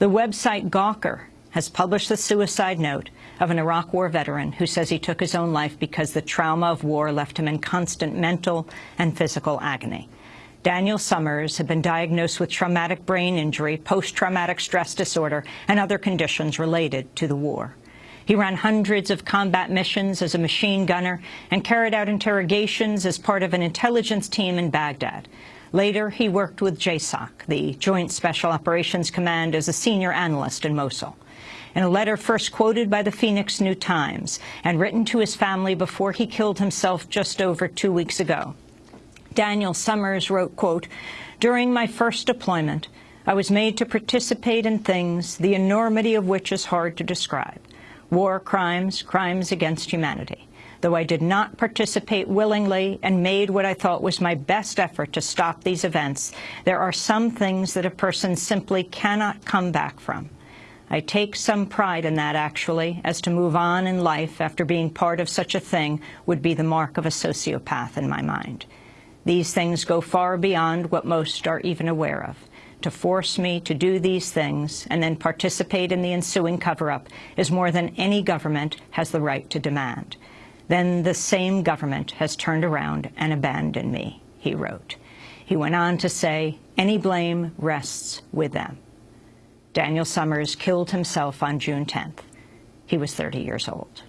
The website Gawker has published the suicide note of an Iraq War veteran who says he took his own life because the trauma of war left him in constant mental and physical agony. Daniel Summers had been diagnosed with traumatic brain injury, post-traumatic stress disorder, and other conditions related to the war. He ran hundreds of combat missions as a machine gunner and carried out interrogations as part of an intelligence team in Baghdad. Later, he worked with JSOC, the Joint Special Operations Command, as a senior analyst in Mosul. In a letter first quoted by the Phoenix New Times and written to his family before he killed himself just over two weeks ago, Daniel Summers wrote, quote, During my first deployment, I was made to participate in things the enormity of which is hard to describe. War crimes, crimes against humanity. Though I did not participate willingly and made what I thought was my best effort to stop these events, there are some things that a person simply cannot come back from. I take some pride in that, actually, as to move on in life after being part of such a thing would be the mark of a sociopath in my mind. These things go far beyond what most are even aware of. To force me to do these things and then participate in the ensuing cover-up is more than any government has the right to demand. Then the same government has turned around and abandoned me, he wrote. He went on to say, any blame rests with them. Daniel Summers killed himself on June 10th. He was 30 years old.